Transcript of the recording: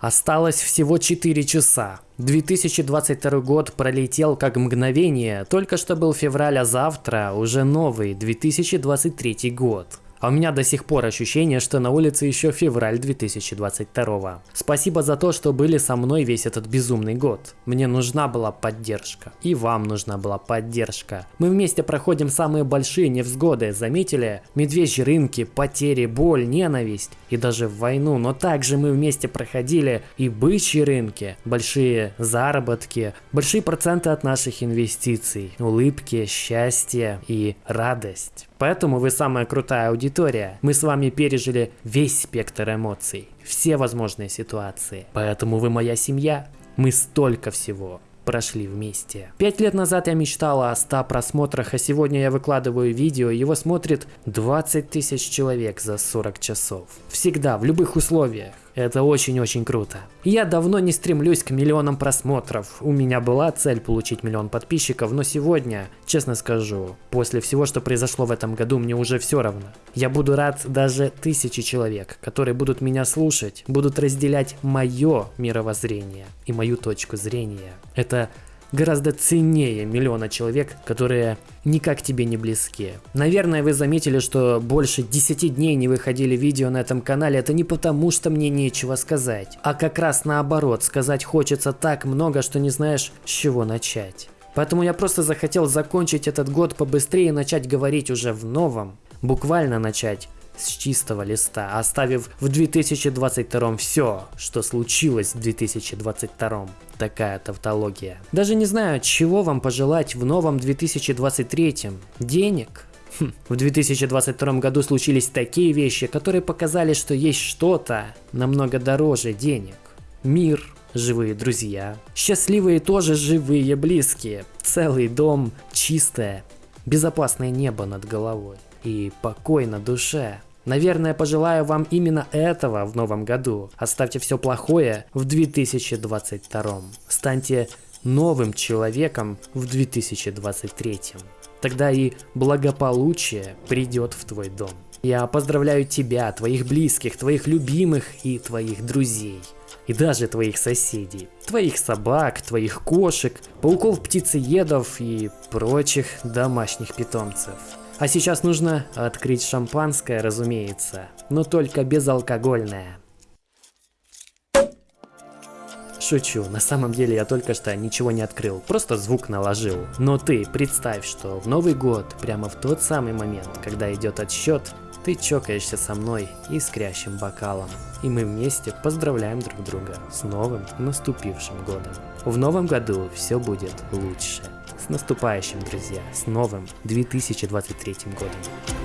Осталось всего 4 часа. 2022 год пролетел как мгновение, только что был февраль, а завтра уже новый 2023 год. А у меня до сих пор ощущение, что на улице еще февраль 2022. Спасибо за то, что были со мной весь этот безумный год. Мне нужна была поддержка. И вам нужна была поддержка. Мы вместе проходим самые большие невзгоды, заметили? Медвежьи рынки, потери, боль, ненависть и даже войну. Но также мы вместе проходили и бычьи рынки, большие заработки, большие проценты от наших инвестиций, улыбки, счастье и радость. Поэтому вы самая крутая аудитория. Мы с вами пережили весь спектр эмоций, все возможные ситуации. Поэтому вы моя семья. Мы столько всего прошли вместе. Пять лет назад я мечтала о 100 просмотрах, а сегодня я выкладываю видео, его смотрит 20 тысяч человек за 40 часов. Всегда, в любых условиях. Это очень-очень круто. Я давно не стремлюсь к миллионам просмотров. У меня была цель получить миллион подписчиков, но сегодня, честно скажу, после всего, что произошло в этом году, мне уже все равно. Я буду рад даже тысячи человек, которые будут меня слушать, будут разделять мое мировоззрение и мою точку зрения. Это гораздо ценнее миллиона человек, которые никак тебе не близки. Наверное, вы заметили, что больше 10 дней не выходили видео на этом канале. Это не потому, что мне нечего сказать, а как раз наоборот, сказать хочется так много, что не знаешь, с чего начать. Поэтому я просто захотел закончить этот год побыстрее и начать говорить уже в новом. Буквально начать с чистого листа, оставив в 2022 все, что случилось в 2022. Такая тавтология. Даже не знаю, чего вам пожелать в новом 2023. Денег? Хм, в 2022 году случились такие вещи, которые показали, что есть что-то намного дороже денег. Мир, живые друзья, счастливые тоже живые близкие, целый дом, чистое, безопасное небо над головой и покой на душе. Наверное, пожелаю вам именно этого в новом году. Оставьте все плохое в 2022. Станьте новым человеком в 2023. Тогда и благополучие придет в твой дом. Я поздравляю тебя, твоих близких, твоих любимых и твоих друзей. И даже твоих соседей. Твоих собак, твоих кошек, пауков, птицеедов и прочих домашних питомцев. А сейчас нужно открыть шампанское, разумеется, но только безалкогольное. Шучу, на самом деле я только что ничего не открыл, просто звук наложил. Но ты представь, что в Новый год, прямо в тот самый момент, когда идет отсчет, ты чокаешься со мной искрящим бокалом. И мы вместе поздравляем друг друга с новым наступившим годом. В новом году все будет лучше. Наступающим, друзья, с новым 2023 годом.